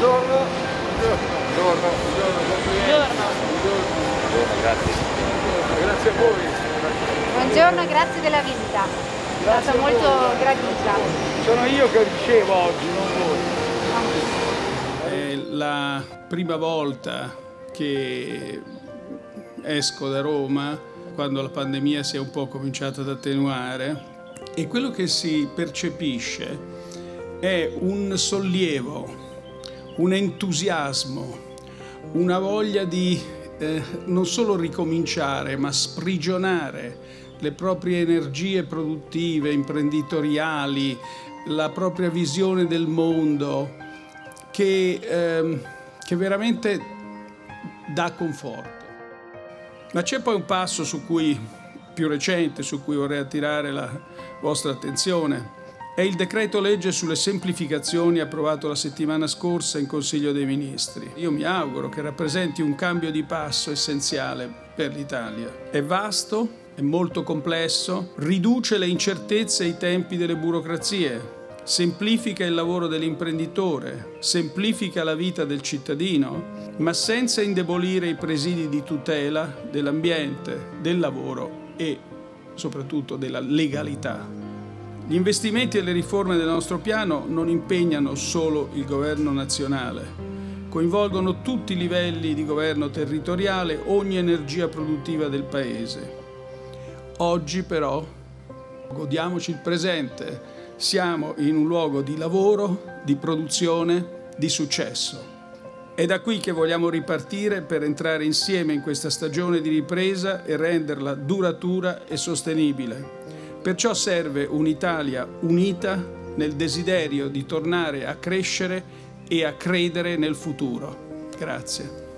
Buongiorno. Buongiorno. Buongiorno. Buongiorno. grazie. Grazie a voi. Buongiorno, grazie della visita. È stata molto gradita. Sono io che ricevo oggi, non voi. È la prima volta che esco da Roma quando la pandemia si è un po' cominciata ad attenuare e quello che si percepisce è un sollievo, un entusiasmo, una voglia di eh, non solo ricominciare, ma sprigionare le proprie energie produttive, imprenditoriali, la propria visione del mondo, che, eh, che veramente dà conforto. Ma c'è poi un passo su cui, più recente su cui vorrei attirare la vostra attenzione. È il decreto legge sulle semplificazioni approvato la settimana scorsa in Consiglio dei Ministri. Io mi auguro che rappresenti un cambio di passo essenziale per l'Italia. È vasto, è molto complesso, riduce le incertezze e i tempi delle burocrazie, semplifica il lavoro dell'imprenditore, semplifica la vita del cittadino, ma senza indebolire i presidi di tutela dell'ambiente, del lavoro e soprattutto della legalità. Gli investimenti e le riforme del nostro piano non impegnano solo il governo nazionale, coinvolgono tutti i livelli di governo territoriale, ogni energia produttiva del Paese. Oggi però godiamoci il presente, siamo in un luogo di lavoro, di produzione, di successo. È da qui che vogliamo ripartire per entrare insieme in questa stagione di ripresa e renderla duratura e sostenibile. Perciò serve un'Italia unita nel desiderio di tornare a crescere e a credere nel futuro. Grazie.